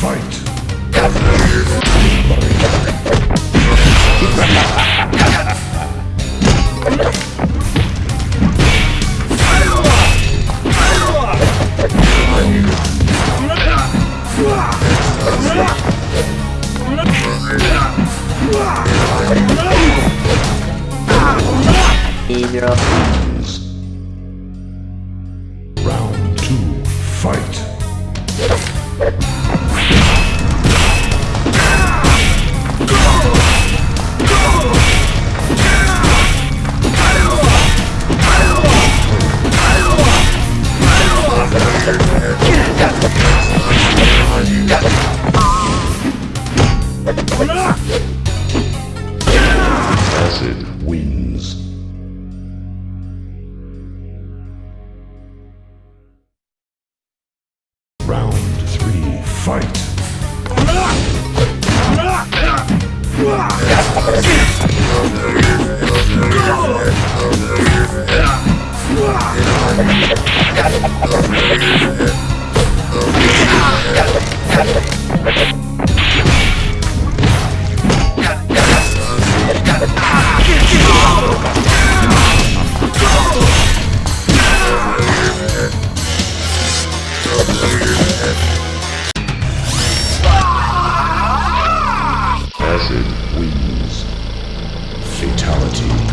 Fight! Round two, fight! Wins. Round three, fight! Acid wins. Fatality.